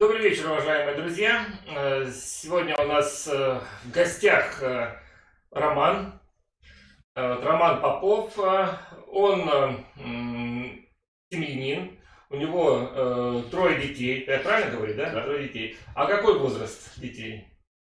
Добрый вечер, уважаемые друзья. Э, сегодня у нас э, в гостях э, Роман. Роман Попов. Он семьянин. У него трое детей. Я правильно говорю, да? Да. Трое детей. А какой возраст детей?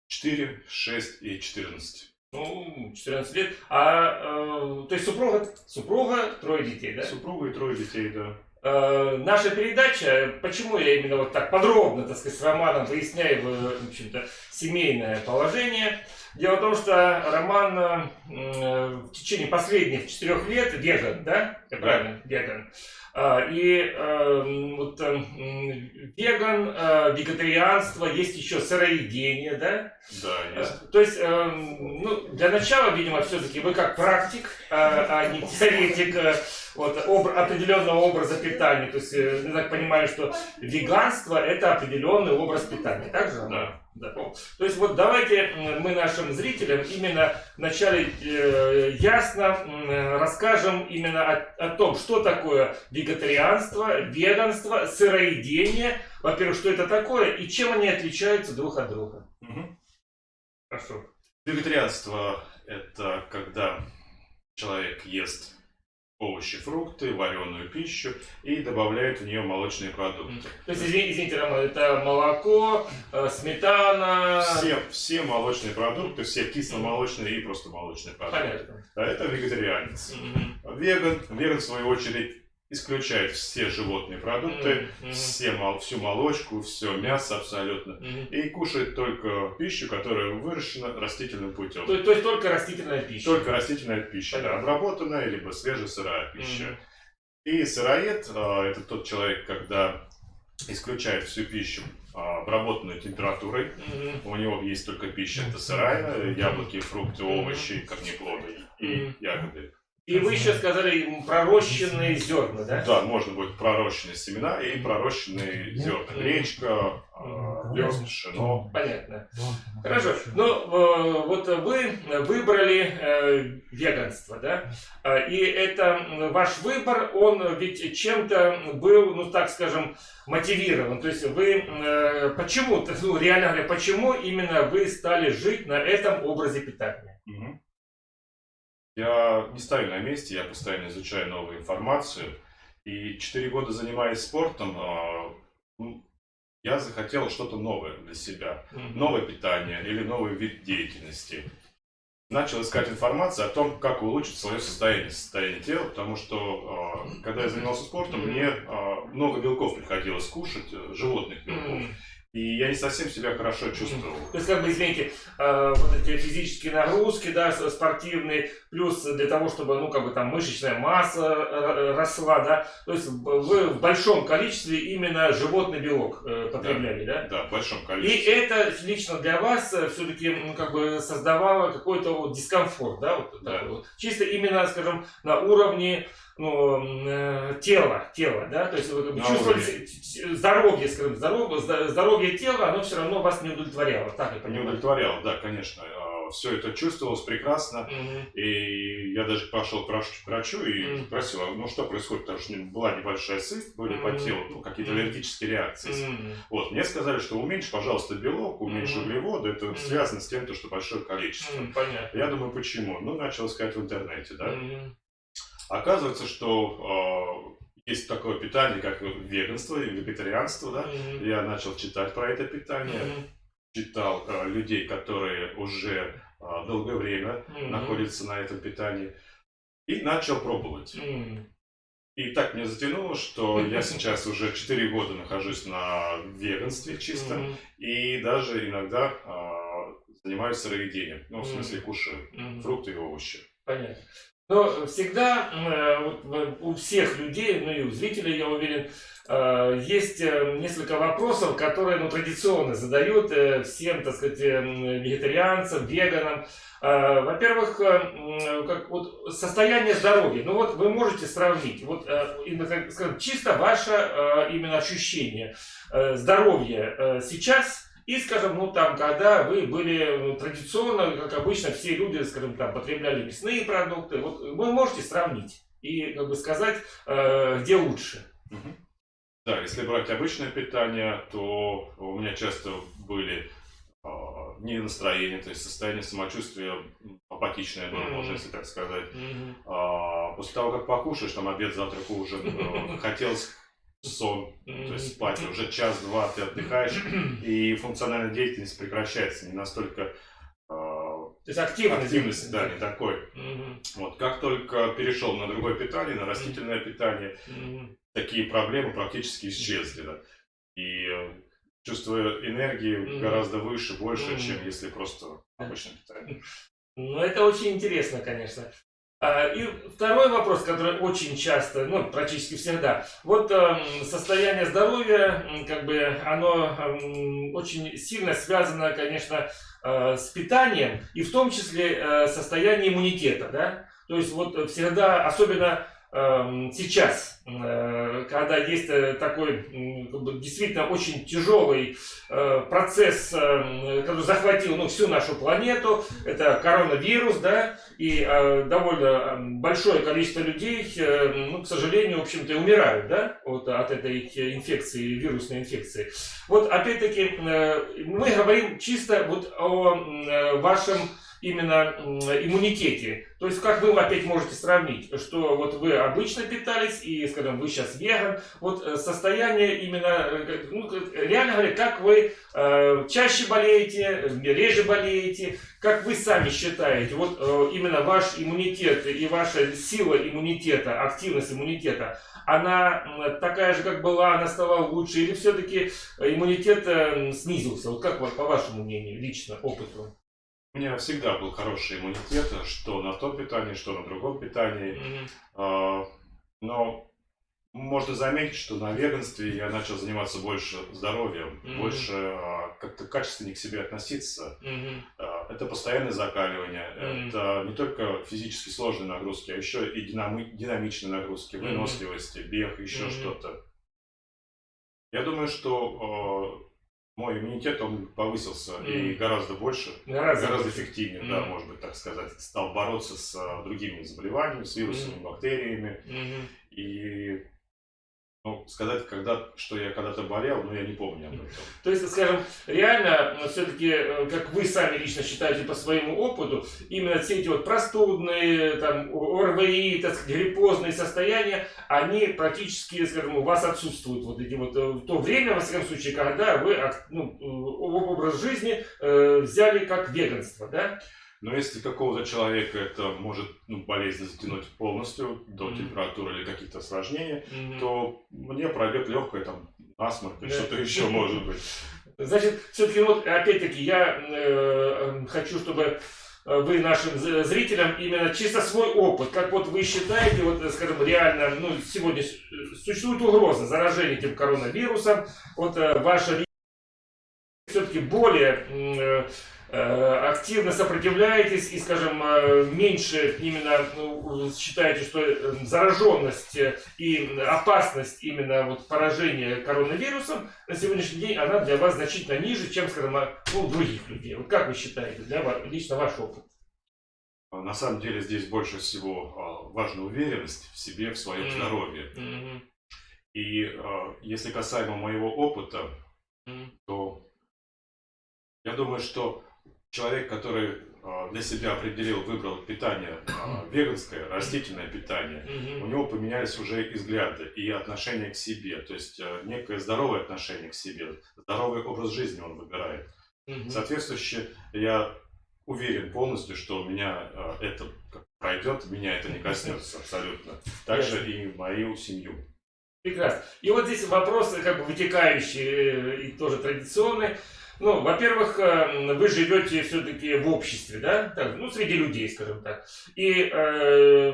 4, 6 и 14. Ну, 14 лет. А, то есть супруга, супруга, трое детей, да? Супруга и трое детей, да. Э, наша передача, почему я именно вот так подробно, так сказать, с Романом выясняю, в общем-то, семейное положение. Дело в том, что Роман э, в течение последних четырех лет веган, да? Я правильно? Веган. А, и э, вот э, веган, э, вегетарианство, есть еще сыроедение, да? Да, есть. То есть, э, ну, для начала, видимо, все-таки вы как практик, а не теоретик вот, об, определенного образа питания. То есть, я так понимаю, что веганство это определенный образ питания. Так же? Да. Да. То есть вот давайте мы нашим зрителям именно вначале э, ясно э, расскажем именно о, о том, что такое вегетарианство, веганство, сыроедение. Во-первых, что это такое и чем они отличаются друг от друга. Угу. Хорошо. Вегетарианство это когда человек ест овощи, фрукты, вареную пищу и добавляют в нее молочные продукты. То есть, извините, извините Роман, это молоко, э, сметана... Все, все молочные продукты, все кисломолочные и просто молочные продукты. Понятно. Это вегетарианец. Угу. Веган, веган в свою очередь исключает все животные продукты, mm-hmm. все, всю молочку, все мясо абсолютно. Mm-hmm. И кушает только пищу, которая выращена растительным путем. То, то есть только растительная пища? Только растительная пища, да, обработанная, либо свежесырая пища. Mm-hmm. И сыроед а, это тот человек, когда исключает всю пищу а, обработанную температурой. Mm-hmm. У него есть только пища, это сырая, яблоки, фрукты, овощи, корнеплоды и mm-hmm. ягоды. И вы еще сказали пророщенные зерна, да? Да, можно будет пророщенные семена и пророщенные зерна. Гречка, овес, пшено. Понятно. Хорошо. Ну, э, вот вы выбрали э, веганство, да? А, и это ваш выбор, он ведь чем-то был, ну так скажем, мотивирован. То есть вы э, почему, ну реально говоря, почему именно вы стали жить на этом образе питания? Угу. Я не стою на месте, я постоянно изучаю новую информацию. И четыре года занимаясь спортом, а, ну, я захотел что-то новое для себя. Новое питание или новый вид деятельности. Начал искать информацию о том, как улучшить свое состояние, состояние тела, потому что а, когда я занимался спортом, мне а, много белков приходилось кушать, э, животных белков. И я не совсем себя хорошо чувствовал. То есть, как бы, извините, э, вот эти физические нагрузки, да, спортивные, плюс для того, чтобы, ну, как бы там мышечная масса э, росла, да, то есть вы в большом количестве именно животный белок э, потребляли, да? Да, да в большом количестве. И это лично для вас все-таки, ну, как бы создавало какой-то вот дискомфорт, да, вот, да. вот. Чисто именно, скажем, на уровне ну, э, тело, тело, да, то есть вы как бы чувствовали здоровье, скажем, здоровье, здоровье тела, оно все равно вас не удовлетворяло, так я понимаю? Не удовлетворяло, да, конечно. А, все это чувствовалось прекрасно, mm-hmm. и я даже пошел к врачу и mm-hmm. спросил, ну что происходит, потому что была небольшая сыпь, были mm-hmm. по телу ну, какие-то mm-hmm. аллергические реакции. Mm-hmm. Вот, мне сказали, что уменьши, пожалуйста, белок, уменьши mm-hmm. углеводы, это mm-hmm. связано с тем, что большое количество. Mm-hmm. Понятно. Я думаю, почему? Ну, начал искать в интернете, да. Mm-hmm. Оказывается, что э, есть такое питание, как веганство и вегетарианство, да. Mm-hmm. Я начал читать про это питание, mm-hmm. читал э, людей, которые уже э, долгое время mm-hmm. находятся на этом питании, и начал пробовать. Mm-hmm. И так мне затянуло, что я сейчас уже 4 года нахожусь на веганстве чистом, mm-hmm. и даже иногда э, занимаюсь сыроедением, ну, в смысле кушаю mm-hmm. фрукты и овощи. Понятно. Но всегда э, у всех людей, ну и у зрителей, я уверен, э, есть э, несколько вопросов, которые ну, традиционно задают всем, так сказать, вегетарианцам, веганам. Во-первых, как, вот, состояние здоровья. Ну вот вы можете сравнить, вот, скажем, чисто ваше именно ощущение здоровья сейчас – и, скажем, ну там, когда вы были ну, традиционно, как обычно, все люди, скажем, там, потребляли мясные продукты, вот вы можете сравнить и как бы сказать, э, где лучше. Да, если брать обычное питание, то у меня часто были э, не настроение, то есть состояние самочувствия апатичное было, mm-hmm. можно если так сказать. Mm-hmm. А, после того, как покушаешь, там обед, завтрак, ужин, э, хотелось сон, mm-hmm. то есть спать, уже час-два ты отдыхаешь, и функциональная деятельность прекращается, не настолько то есть активность. Активность, да, не такой. Угу. Вот, как только перешел на другое питание, на растительное питание, угу. такие проблемы практически исчезли. Да. И э, чувство энергии угу. гораздо выше, больше, угу. чем если просто обычное питание. Ну, это очень интересно, конечно. А, и второй вопрос, который очень часто, ну, практически всегда. Вот э, состояние здоровья, как бы, оно э, очень сильно связано, конечно, э, с питанием и в том числе э, состояние иммунитета, да. То есть вот всегда, особенно Эм, сейчас, э, когда есть э, такой действительно очень тяжелый э, процесс, эм, который захватил ну, всю нашу планету, это коронавирус, да, и довольно эм, большое количество людей, ну, к сожалению, в общем-то, умирают, да, вот от этой инфекции, вирусной инфекции. Вот, опять-таки, мы говорим чисто вот о вашем именно иммунитете. То есть, как вы опять можете сравнить, что вот вы обычно питались и, скажем, вы сейчас веган, вот э, состояние именно, э, ну, реально говоря, как вы э, чаще болеете, реже болеете, как вы сами считаете, вот э, именно ваш иммунитет и ваша сила иммунитета, активность иммунитета, она такая же, как была, она стала лучше, или все-таки иммунитет э, снизился? Вот как вот по вашему мнению, лично, опыту? У меня всегда был хороший иммунитет, что на том питании, что на другом питании. Mm-hmm. Но можно заметить, что на веганстве я начал заниматься больше здоровьем, mm-hmm. больше а, как-то качественно к себе относиться. Mm-hmm. Это постоянное закаливание, mm-hmm. это не только физически сложные нагрузки, а еще и динами- динамичные нагрузки, выносливости, бег, еще mm-hmm. что-то. Я думаю, что мой иммунитет, он повысился mm. и гораздо больше, гораздо, гораздо эффективнее, mm. да, может быть, так сказать, стал бороться с а, другими заболеваниями, с вирусами, mm. бактериями. Mm-hmm. И ну, сказать, когда, что я когда-то болел, но я не помню об этом. То есть, скажем, реально, все-таки, э, как вы сами лично считаете по своему опыту, именно все эти вот простудные, там, ОРВИ, так сказать, гриппозные состояния, они практически, скажем, у вас отсутствуют вот эти вот, э, в то время, во всяком случае, когда вы ну, э, образ жизни э, взяли как веганство, да? Но если какого-то человека это может ну, болезнь затянуть полностью до mm-hmm. температуры или каких-то осложнений, mm-hmm. то мне пройдет легкое там насморк или что-то еще может быть. Значит, все-таки вот опять-таки я э, хочу, чтобы вы нашим зрителям именно чисто свой опыт, как вот вы считаете, вот, скажем, реально, ну, сегодня существует угроза заражения этим коронавирусом, вот э, ваша все-таки более э, Э, активно сопротивляетесь и, скажем, э, меньше именно ну, считаете, что зараженность и опасность именно вот поражения коронавирусом на сегодняшний день, она для вас значительно ниже, чем, скажем, у других людей. Вот как вы считаете, для вас, лично ваш опыт? На самом деле здесь больше всего а, важна уверенность в себе, в своем mm-hmm. здоровье. Mm-hmm. И а, если касаемо моего опыта, mm-hmm. то думаю, что человек, который а, для себя определил, выбрал питание а, веганское, растительное питание, у него поменялись уже и взгляды, и отношение к себе. То есть а, некое здоровое отношение к себе, здоровый образ жизни он выбирает. Соответствующе я уверен полностью, что у меня это пройдет, меня это не коснется абсолютно. Также и мою семью. Прекрасно. И вот здесь вопросы, как бы вытекающие э, и тоже традиционные. Ну, во-первых, э, вы живете все-таки в обществе, да, так, ну, среди людей, скажем так. И э,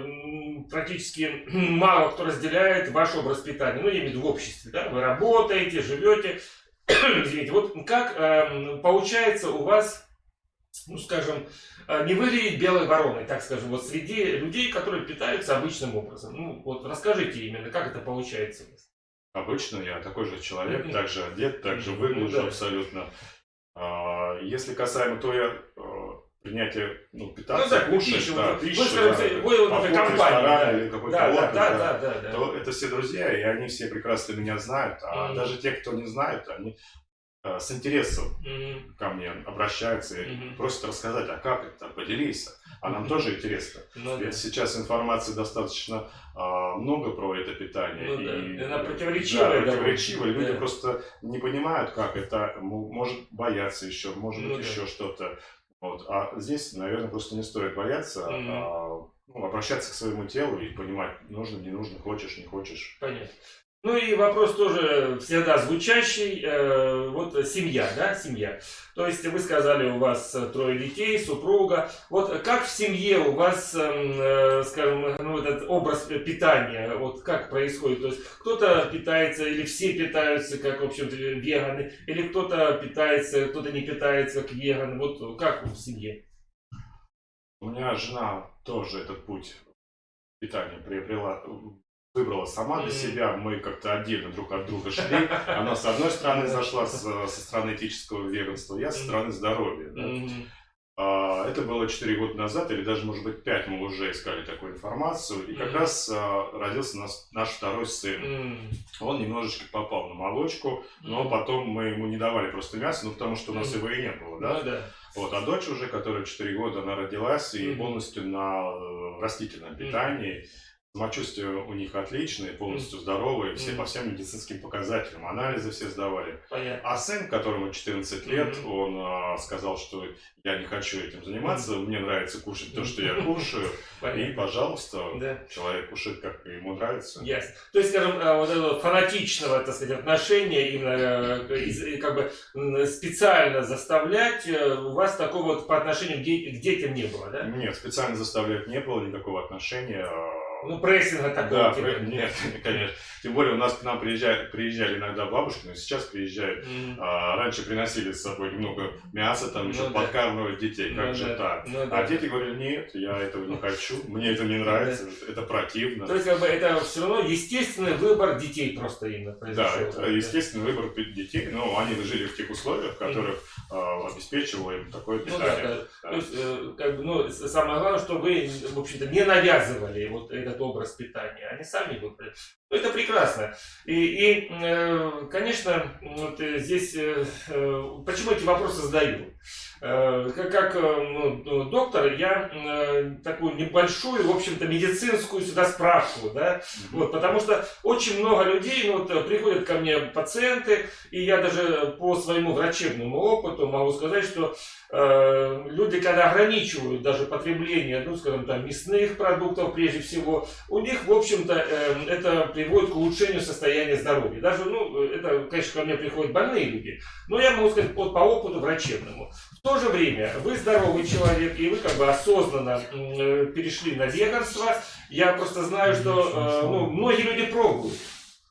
практически мало кто разделяет ваш образ питания. Ну, я имею в виду в обществе, да, вы работаете, живете. Извините, вот как э, получается у вас, ну, скажем, э, не выглядеть белой вороной, так скажем, вот среди людей, которые питаются обычным образом. Ну, вот расскажите именно, как это получается у вас. Обычно я такой же человек, также одет, также выгляжу ну, да. абсолютно. А, если касаемо, то я а, принятие, ну, питаться, ну, да, кушать, пищу, да, пищу, да, вы, да, компания, да. или какой-то да, отдых, да, да, да, да, да. то это все друзья, и они все прекрасно меня знают, а mm-hmm. даже те, кто не знает, они э, с интересом mm-hmm. ко мне обращаются и mm-hmm. просят рассказать, а как это, поделись. А нам mm-hmm. тоже интересно. Ну, Ведь да. сейчас информации достаточно а, много про это питание. Ну, и, да. Она противоречивая. Да, противоречивая. Люди да. просто не понимают, как это. Может бояться еще, может ну, быть да. еще что-то. Вот. А здесь, наверное, просто не стоит бояться, mm-hmm. а ну, обращаться к своему телу и понимать, нужно, не нужно, хочешь, не хочешь. Понятно. Ну и вопрос тоже всегда звучащий, э, вот семья, да, семья. То есть вы сказали, у вас трое детей, супруга. Вот как в семье у вас, эм, э, скажем, ну, этот образ питания, вот как происходит? То есть кто-то питается или все питаются, как, в общем-то, веганы, или кто-то питается, кто-то не питается, как веган. Вот как в семье? У меня жена тоже этот путь питания приобрела выбрала сама для себя, мы как-то отдельно друг от друга шли. Она с одной стороны зашла со стороны этического веганства, я со стороны здоровья. А, это было 4 года назад, или даже, может быть, 5 мы уже искали такую информацию. И как раз а, родился наш второй сын. Он немножечко попал на молочку, но потом мы ему не давали просто мясо, ну потому что у нас его и не было, да? Ну вот, а дочь уже, которая 4 года, она родилась и полностью на э, растительном питании. Самочувствие у них отличное, полностью здоровые, все mm. по всем медицинским показателям. Анализы все сдавали. Понятно. А сын, которому 14 лет, он а, сказал, что я не хочу этим заниматься, мне нравится кушать то, что я кушаю. И, пожалуйста, человек кушает, как ему нравится. Ясно. То есть, скажем, а, вот этого фанатичного, так сказать, отношения, именно э, как бы специально заставлять, э, у вас такого вот по отношению к детям не было, да? Нет, специально заставлять не было никакого отношения а, ну, прессинга такого. Да, типа. нет, конечно. Тем более у нас к нам приезжают, приезжали иногда бабушки, но сейчас приезжают. Mm. А, раньше приносили с собой немного мяса, там еще ну, да. подкармливать детей. Как ну, же да. так? Ну, да. А дети говорили, нет, я этого не хочу, мне это не нравится, да. это противно. То есть, как бы, это все равно естественный выбор детей просто именно произошел. Да, это да. естественный выбор детей, но они жили в тех условиях, в которых mm. обеспечивало им такое питание. Ну, да, да. Да. То есть, э, как бы, ну, самое главное, что вы, в общем-то, не навязывали вот этот образ питания, они сами выбрали. Ну, это прекрасно. И, и э, конечно, вот э, здесь, э, почему эти вопросы задаю? Как, как ну, ну, доктор, я такую небольшую, в общем-то, медицинскую сюда справку, да, вот, потому что очень много людей, ну, вот, приходят ко мне пациенты, и я даже по своему врачебному опыту могу сказать, что Э, люди, когда ограничивают даже потребление, ну, скажем, там, мясных продуктов прежде всего, у них, в общем-то, э, это приводит к улучшению состояния здоровья. Даже, ну, это, конечно, ко мне приходят больные люди, но я могу сказать вот, по опыту врачебному. В то же время вы здоровый человек, и вы как бы осознанно э, перешли на веганство. Я просто знаю, что ну, многие люди пробуют.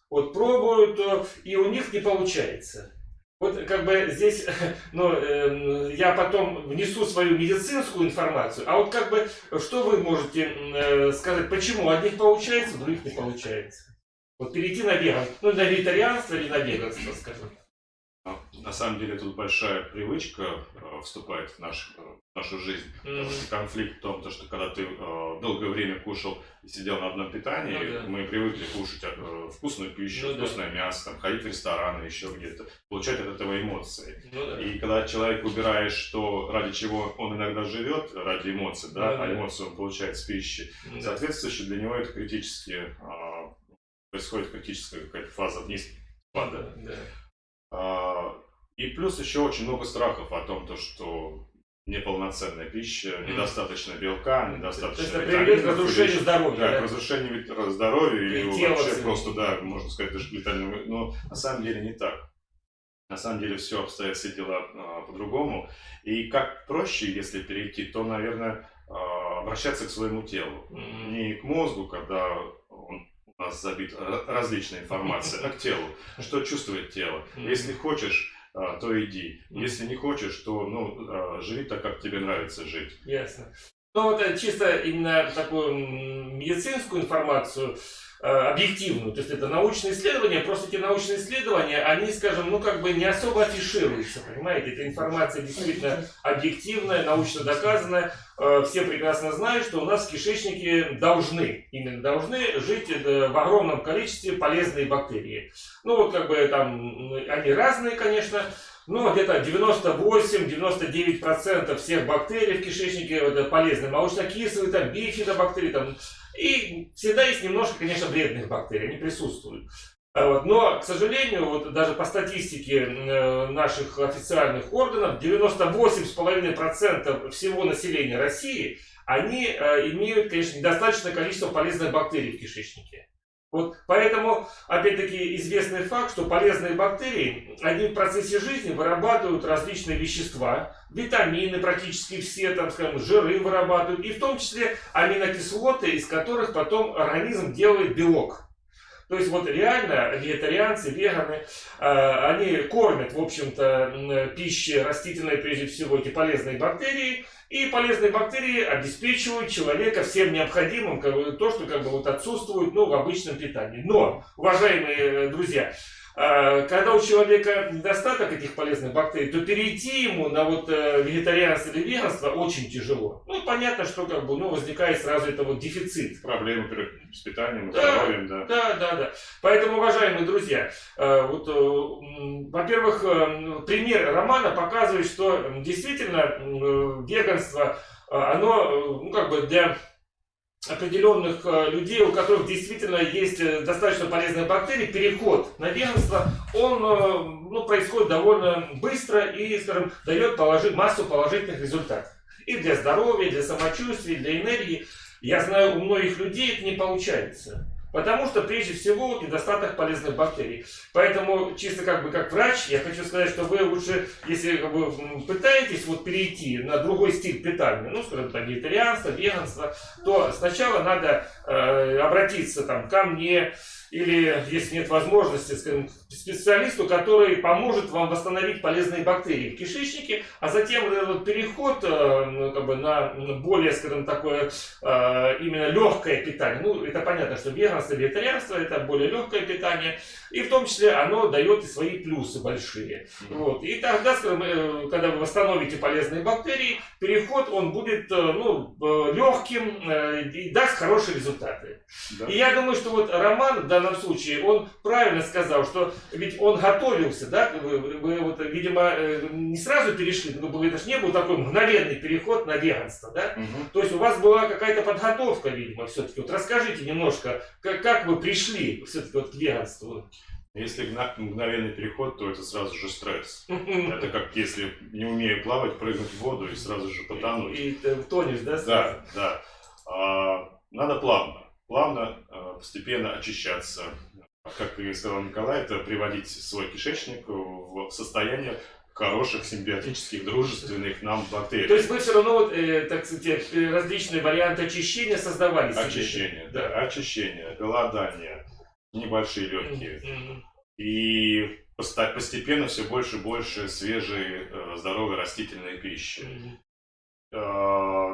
Вот пробуют, и у них не получается. Вот как бы здесь, ну, э, я потом внесу свою медицинскую информацию, а вот как бы, что вы можете э, сказать, почему одних получается, других не получается? Вот перейти на веган, ну, на вегетарианство или на веганство, скажем. На самом деле тут большая привычка э, вступает в, наш, э, в нашу жизнь. Mm-hmm. Потому что конфликт в том, то, что когда ты э, долгое время кушал и сидел на одном питании, ну, да. мы привыкли кушать вкусную пищу, ну, вкусное да. мясо, там, ходить в рестораны, еще где-то, получать от этого эмоции. Ну, да. И когда человек выбираешь то, ради чего он иногда живет, ради эмоций, да, ну, а эмоции он получает с пищи, ну, соответственно, для него это критически, э, происходит критическая какая-то фаза вниз, пада. Да, да. А, и плюс еще очень много страхов о том, то, что неполноценная пища, недостаточно белка, недостаточно Это приведет к разрушению здоровья. Да, да? к разрушению здоровья и, и вообще просто, да, можно сказать, даже летального. Но на самом деле не так. На самом деле все обстоят все дела а, по-другому. И как проще, если перейти, то, наверное, а, обращаться к своему телу. Mm-hmm. Не к мозгу, когда у нас забит различная информация, к телу. Что чувствует тело. Если хочешь а, то иди. Если не хочешь, то ну, а, живи так, как тебе нравится жить. Ясно. Ну вот э, чисто именно такую медицинскую информацию, э, объективную, то есть это научные исследования, просто эти научные исследования, они, скажем, ну как бы не особо афишируются, понимаете, эта информация действительно объективная, научно доказанная, э, все прекрасно знают, что у нас в кишечнике должны, именно должны жить в огромном количестве полезные бактерии. Ну вот как бы там, они разные, конечно, ну, где-то 98-99% всех бактерий в кишечнике это полезные. Молочнокислые, там, бифидобактерии, там. И всегда есть немножко, конечно, вредных бактерий, они присутствуют. А вот. Но, к сожалению, вот даже по статистике э, наших официальных органов, 98,5% всего населения России, они э, имеют, конечно, недостаточное количество полезных бактерий в кишечнике. Вот поэтому, опять-таки, известный факт, что полезные бактерии, они в процессе жизни вырабатывают различные вещества, витамины практически все, там, скажем, жиры вырабатывают, и в том числе аминокислоты, из которых потом организм делает белок. То есть вот реально вегетарианцы, веганы, а, они кормят, в общем-то, пищей растительной, прежде всего, эти полезные бактерии, и полезные бактерии обеспечивают человека всем необходимым, то, что как бы, вот, отсутствует ну, в обычном питании. Но, уважаемые э, друзья, когда у человека недостаток этих полезных бактерий, то перейти ему на вот э, вегетарианство или веганство очень тяжело. Ну, понятно, что как бы, ну, возникает сразу это вот дефицит. Проблемы с питанием, да, здоровьем, да. Да, да, да. Поэтому, уважаемые друзья, э, вот, э, во-первых, пример романа показывает, что действительно веганство, оно, ну, как бы для определенных э, людей, у которых действительно есть э, достаточно полезные бактерии, переход на веганство, он э, ну, происходит довольно быстро и, скажем, дает положить, массу положительных результатов. И для здоровья, и для самочувствия, и для энергии. Я знаю, у многих людей это не получается. Потому что, прежде всего, недостаток полезных бактерий. Поэтому, чисто как бы как врач, я хочу сказать, что вы лучше, если как бы, пытаетесь вот перейти на другой стиль питания, ну, скажем так, вегетарианство, веганство, то сначала надо э, обратиться там, ко мне, или, если нет возможности, скажем, специалисту, который поможет вам восстановить полезные бактерии в кишечнике, а затем этот переход э, ну, как бы, на более, скажем, такое э, именно легкое питание. Ну, это понятно, что веганство, вегетарианство это более легкое питание, и в том числе оно дает и свои плюсы большие. Вот. И тогда, скажем, э, когда вы восстановите полезные бактерии, переход он будет ну, легким и даст хорошие результаты. Да. И я думаю, что вот Роман данном случае, он правильно сказал, что ведь он готовился, да, вы, вы вот, видимо, э, не сразу перешли, ну, это же не был такой мгновенный переход на веганство, да? Угу. То есть у вас была какая-то подготовка, видимо, все-таки. Вот расскажите немножко, как, как вы пришли все-таки вот к веганству? Если мгновенный переход, то это сразу же стресс. Это как если, не умея плавать, прыгнуть в воду и сразу же потонуть. И, и тонешь, да? Сразу? Да, да. А, надо плавно плавно, э, постепенно очищаться. Как сказал Николай, это приводить свой кишечник в состояние хороших симбиотических, дружественных нам бактерий. То есть вы все равно, вот, э, так сказать, э, различные варианты очищения создавали? Очищение, да. да. Очищение, голодание, небольшие легкие. Mm-hmm. И постепенно все больше и больше свежей, здоровой растительной пищи. Mm-hmm.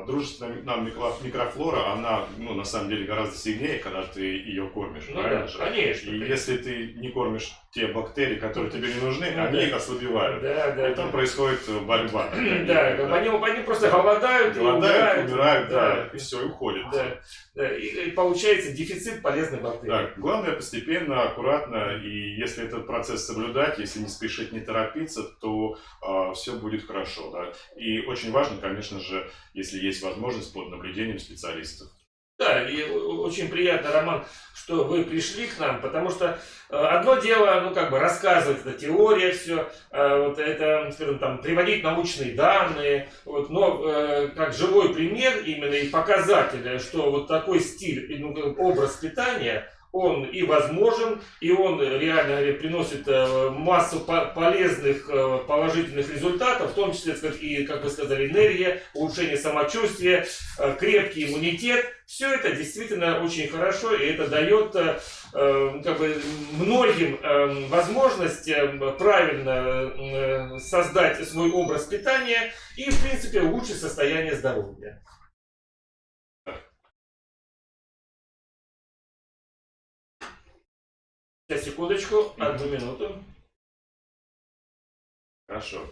Дружественная нам микрофлора, она, ну, на самом деле гораздо сильнее, когда ты ее кормишь, ну, правильно да, же? Конечно. И конечно. если ты не кормишь те бактерии, которые тебе не нужны, ну, они да. ослабевают. Да, да, и там да. происходит борьба. Да. Они, они просто голодают, голодают и умирают, умирают да, да, и все, и уходят. Да, да. И, и получается дефицит полезных бактерий. Да, главное постепенно, аккуратно, и если этот процесс соблюдать, если не спешить, не торопиться, то э, все будет хорошо. Да? И очень важно, конечно же, если есть возможность, под наблюдением специалистов. Да, и очень приятно, Роман, что вы пришли к нам, потому что э, одно дело, ну, как бы рассказывать, это теория все, э, вот это, скажем, там, приводить научные данные, вот, но э, как живой пример именно и показатель, что вот такой стиль, ну, образ питания – он и возможен, и он реально говоря, приносит э, массу полезных э, положительных результатов, в том числе, и, как вы сказали, энергия, улучшение самочувствия, э, крепкий иммунитет. Все это действительно очень хорошо, и это дает как бы, многим возможность правильно создать свой образ питания и, в принципе, улучшить состояние здоровья. Сейчас, секундочку, одну минуту. Хорошо.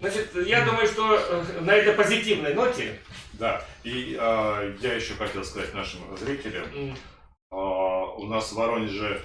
Значит, я думаю, что э, на этой позитивной ноте... Да, и э, я еще хотел сказать нашим зрителям, mm. э, у нас в Воронеже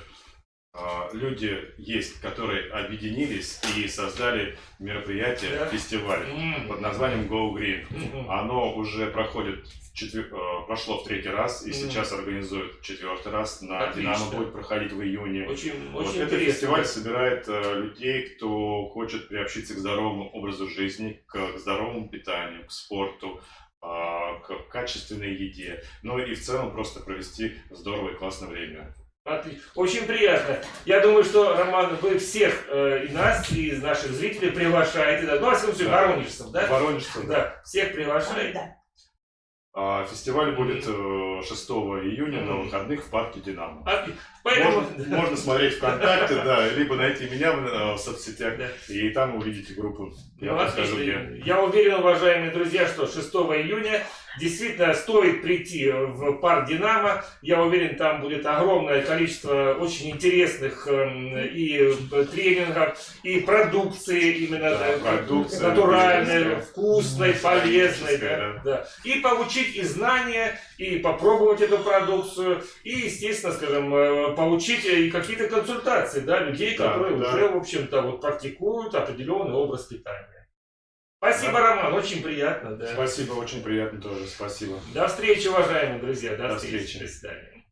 люди есть, которые объединились и создали мероприятие, yeah. фестиваль mm. под названием Go Green. Mm -hmm. Оно уже проходит четвер... Э, прошло в третий раз и mm. сейчас организуют в четвертый раз. На Отлично. Динамо будет проходить в июне. Очень, вот очень этот фестиваль собирает э, людей, кто хочет приобщиться к здоровому образу жизни, к здоровому питанию, к спорту, э, к качественной еде. Ну и в целом просто провести здоровое и классное время. Очень приятно. Я думаю, что, Роман, вы всех э, и нас, и из наших зрителей приглашаете. Да? Ну, во всяком случае, да. воронежцев, да? Воронежцев, да. да. Всех приглашаете. Да. А фестиваль будет 6 э, июня на выходных в парке Динамо. Поэтому... Можно, можно смотреть ВКонтакте, да, либо найти меня в, э, в соцсетях, да. и там увидите группу. Я, ну, подскажу, где. Я уверен, уважаемые друзья, что 6 июня действительно стоит прийти в парк Динамо. Я уверен, там будет огромное количество очень интересных эм, и тренингов, и продукции именно да, продукция, натуральной, вкусной, полезной. Да, да. И получить и знания, и попробовать эту продукцию, и, естественно, скажем, э, получить и какие-то консультации, да, людей, да, которые да. уже, в общем-то, вот практикуют определенный образ питания. Спасибо, да. Роман, очень приятно. Да. Спасибо, очень приятно тоже, спасибо. До встречи, уважаемые друзья, до, до встречи. встречи. До свидания.